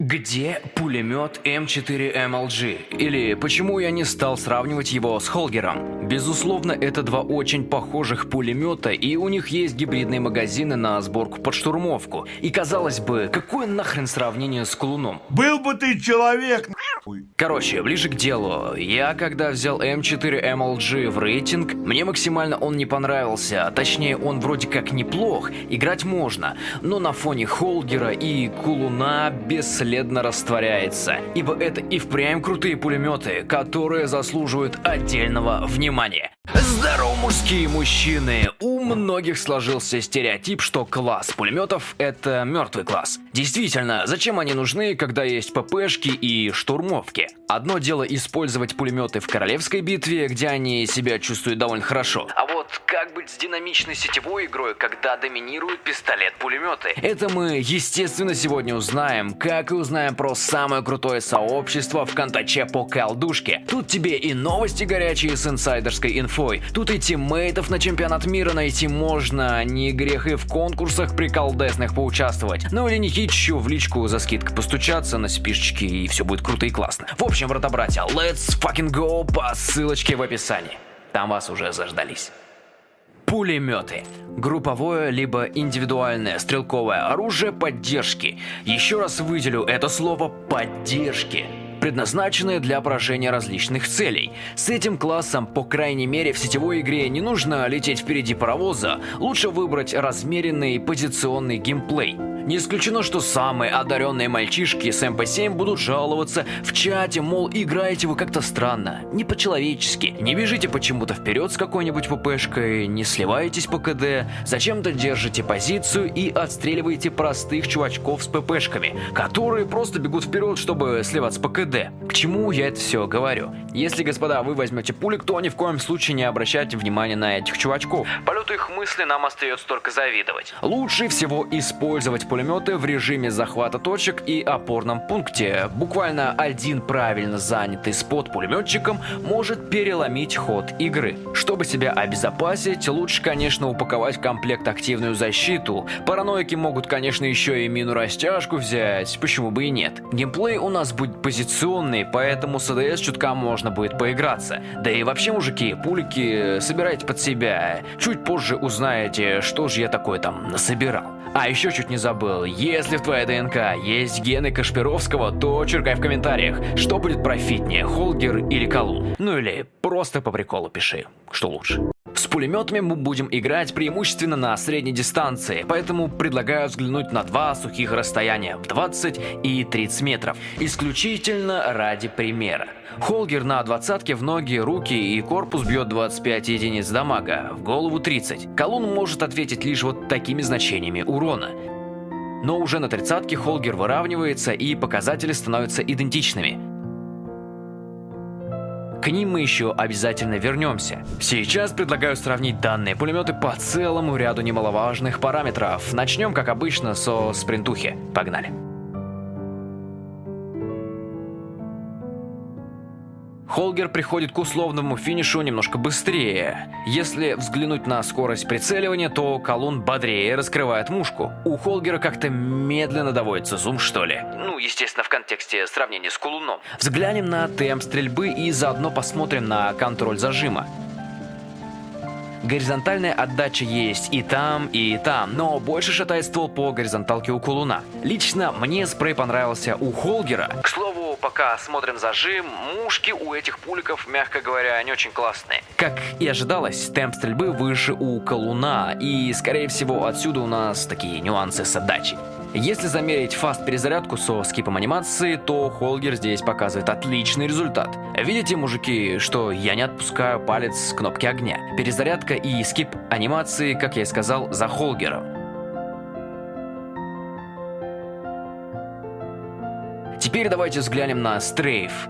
Где пулемет М4MLG? Или почему я не стал сравнивать его с Холгером? Безусловно, это два очень похожих пулемета, и у них есть гибридные магазины на сборку под штурмовку. И казалось бы, какое нахрен сравнение с Колуном? Был бы ты человек. Короче, ближе к делу. Я когда взял М4MLG в рейтинг, мне максимально он не понравился. Точнее, он вроде как неплох, играть можно. Но на фоне Холгера и Кулуна бесследно растворяется. Ибо это и впрямь крутые пулеметы, которые заслуживают отдельного внимания. Здорово, мужские мужчины! У многих сложился стереотип, что класс пулеметов это мертвый класс. Действительно, зачем они нужны, когда есть ППшки и штурмовки? Одно дело использовать пулеметы в королевской битве, где они себя чувствуют довольно хорошо. А как быть с динамичной сетевой игрой, когда доминирует пистолет-пулеметы? Это мы, естественно, сегодня узнаем, как и узнаем про самое крутое сообщество в контаче по колдушке. Тут тебе и новости горячие с инсайдерской инфой, тут и тиммейтов на чемпионат мира найти можно, не грех и в конкурсах приколдесных поучаствовать. Ну или не хитчу в личку за скидкой постучаться на спишечки и все будет круто и классно. В общем, брата-братья, let's fucking go по ссылочке в описании. Там вас уже заждались. Пулеметы. Групповое либо индивидуальное стрелковое оружие поддержки. Еще раз выделю это слово «поддержки» предназначенные для поражения различных целей. С этим классом, по крайней мере, в сетевой игре не нужно лететь впереди паровоза, лучше выбрать размеренный позиционный геймплей. Не исключено, что самые одаренные мальчишки с МП-7 будут жаловаться в чате, мол, играете вы как-то странно, не по-человечески. Не бежите почему-то вперед с какой-нибудь ППшкой, не сливаетесь по КД, зачем-то держите позицию и отстреливаете простых чувачков с ППшками, которые просто бегут вперед, чтобы сливаться по КД. К чему я это все говорю? Если, господа, вы возьмете пулик, то ни в коем случае не обращайте внимания на этих чувачков. Полету их мысли нам остается только завидовать. Лучше всего использовать пулеметы в режиме захвата точек и опорном пункте. Буквально один правильно занятый спот пулеметчиком может переломить ход игры. Чтобы себя обезопасить, лучше, конечно, упаковать в комплект активную защиту. Параноики могут, конечно, еще и мину растяжку взять, почему бы и нет. Геймплей у нас будет позиционный, поэтому с АДС чутка можно будет поиграться. Да и вообще, мужики, пулики собирайте под себя. Чуть позже узнаете, что же я такое там насобирал. А еще чуть не забыл, если в твоей ДНК есть гены Кашпировского, то черкай в комментариях, что будет профитнее, Холгер или Колун. Ну или просто по приколу пиши, что лучше. С пулеметами мы будем играть преимущественно на средней дистанции, поэтому предлагаю взглянуть на два сухих расстояния в 20 и 30 метров, исключительно ради примера. Холгер на двадцатке в ноги, руки и корпус бьет 25 единиц дамага, в голову 30. Колун может ответить лишь вот такими значениями урона. Но уже на тридцатке Холгер выравнивается и показатели становятся идентичными. К ним мы еще обязательно вернемся. Сейчас предлагаю сравнить данные пулеметы по целому ряду немаловажных параметров. Начнем, как обычно, со спринтухи. Погнали. Холгер приходит к условному финишу немножко быстрее. Если взглянуть на скорость прицеливания, то колун бодрее раскрывает мушку. У Холгера как-то медленно доводится зум, что ли. Ну, естественно, в контексте сравнения с колуном. Взглянем на темп стрельбы и заодно посмотрим на контроль зажима. Горизонтальная отдача есть и там, и там, но больше шатает ствол по горизонталке у Кулуна. Лично мне спрей понравился у Холгера. К слову, пока смотрим зажим, мушки у этих пуликов, мягко говоря, не очень классные. Как и ожидалось, темп стрельбы выше у Колуна, и, скорее всего, отсюда у нас такие нюансы с отдачей. Если замерить фаст перезарядку со скипом анимации, то Холгер здесь показывает отличный результат. Видите, мужики, что я не отпускаю палец с кнопки огня. Перезарядка и скип анимации, как я и сказал, за Холгером. Теперь давайте взглянем на стрейф.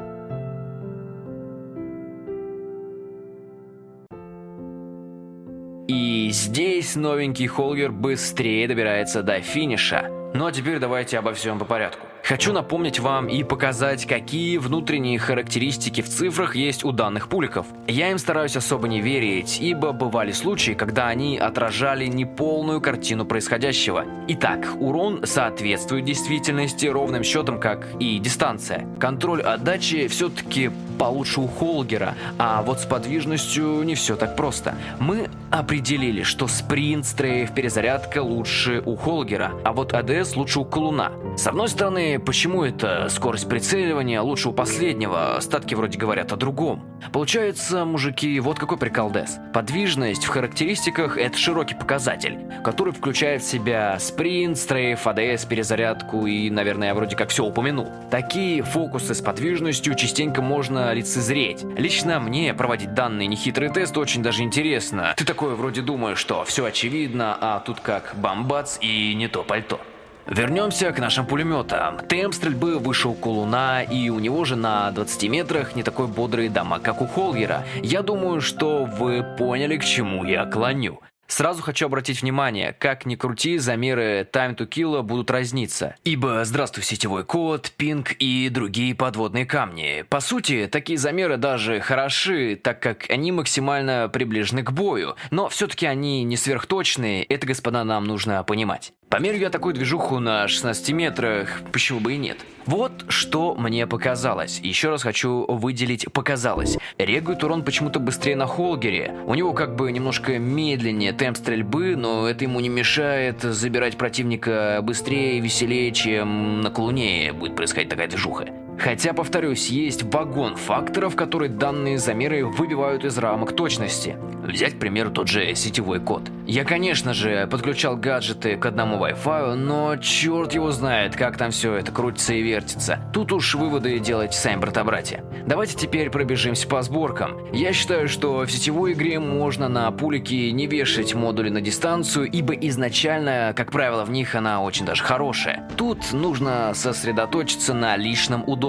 И здесь новенький Холгер быстрее добирается до финиша. Ну а теперь давайте обо всем по порядку. Хочу напомнить вам и показать, какие внутренние характеристики в цифрах есть у данных пуликов. Я им стараюсь особо не верить, ибо бывали случаи, когда они отражали неполную картину происходящего. Итак, урон соответствует действительности ровным счетом, как и дистанция. Контроль отдачи все-таки получше у Холгера, а вот с подвижностью не все так просто. Мы определили, что спринт, стрейф, перезарядка лучше у Холгера, а вот АДС лучше у Колуна. С одной стороны, почему это скорость прицеливания лучше у последнего, остатки вроде говорят о другом. Получается, мужики, вот какой прикол ДЭС. Подвижность в характеристиках это широкий показатель, который включает в себя спринт, стрейф, АДС, перезарядку и, наверное, я вроде как все упомянул. Такие фокусы с подвижностью частенько можно лицезреть. Лично мне проводить данный нехитрый тест очень даже интересно. Ты такое вроде думаешь, что все очевидно, а тут как бомбац и не то пальто. Вернемся к нашим пулеметам. Темп стрельбы выше у Колуна, и у него же на 20 метрах не такой бодрый дамаг, как у Холгера. Я думаю, что вы поняли, к чему я клоню. Сразу хочу обратить внимание, как ни крути, замеры time to kill будут разниться. Ибо здравствуй сетевой код, пинг и другие подводные камни. По сути, такие замеры даже хороши, так как они максимально приближены к бою. Но все-таки они не сверхточные, это, господа, нам нужно понимать. Померю я такую движуху на 16 метрах, почему бы и нет. Вот что мне показалось. Еще раз хочу выделить «показалось». Регует урон почему-то быстрее на Холгере. У него как бы немножко медленнее темп стрельбы, но это ему не мешает забирать противника быстрее и веселее, чем на Колуне будет происходить такая движуха. Хотя, повторюсь, есть вагон факторов, которые данные замеры выбивают из рамок точности. Взять, к примеру, тот же сетевой код. Я, конечно же, подключал гаджеты к одному Wi-Fi, но черт его знает, как там все это крутится и вертится. Тут уж выводы делать сами брата-братья. Давайте теперь пробежимся по сборкам. Я считаю, что в сетевой игре можно на пулике не вешать модули на дистанцию, ибо изначально, как правило, в них она очень даже хорошая. Тут нужно сосредоточиться на личном удобстве.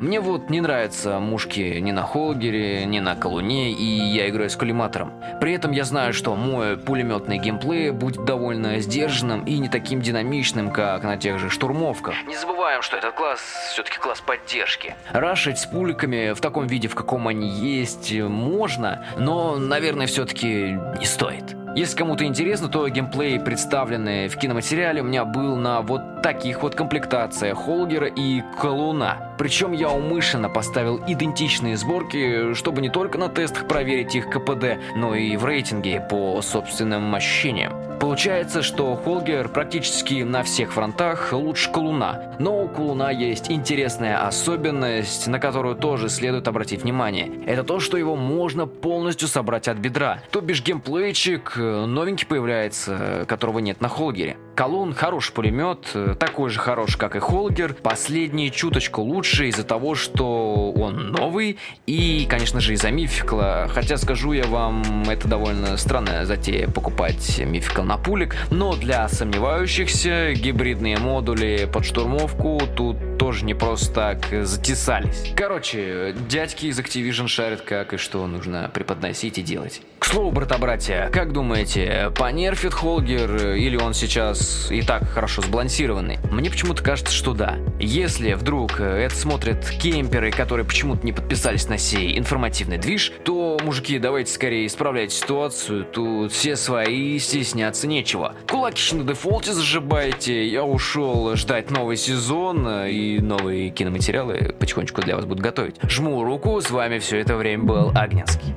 Мне вот не нравятся мушки ни на Холгере, ни на Колуне, и я играю с коллиматором. При этом я знаю, что мой пулеметный геймплей будет довольно сдержанным и не таким динамичным, как на тех же штурмовках. Не забываем, что этот класс все-таки класс поддержки. Рашить с пуликами в таком виде, в каком они есть, можно, но, наверное, все-таки не стоит. Если кому-то интересно, то геймплей, представленный в киноматериале, у меня был на вот таких вот комплектациях Холгера и Колуна. Причем я умышленно поставил идентичные сборки, чтобы не только на тестах проверить их КПД, но и в рейтинге по собственным ощущениям. Получается, что Холгер практически на всех фронтах лучше Колуна, но у Колуна есть интересная особенность, на которую тоже следует обратить внимание. Это то, что его можно полностью собрать от бедра, то бишь геймплейчик новенький появляется, которого нет на Холгере. Колун хороший пулемет, такой же хороший, как и Холгер. Последний чуточку лучше из-за того, что он новый и, конечно же, из-за мификла. Хотя, скажу я вам, это довольно странная затея покупать мификл на пулик. Но для сомневающихся гибридные модули под штурмовку тут тоже не просто так затесались. Короче, дядьки из Activision шарят как и что нужно преподносить и делать. К слову, брата-братья, как думаете, понерфит Холгер или он сейчас и так хорошо сбалансированный? Мне почему-то кажется, что да. Если вдруг это смотрят кемперы, которые почему-то не подписались на сей информативный движ, то, мужики, давайте скорее исправлять ситуацию, тут все свои, стесняться нечего. Кулакищи на дефолте зажибайте, я ушел ждать новый сезон и новые киноматериалы потихонечку для вас будут готовить. Жму руку, с вами все это время был Агненский.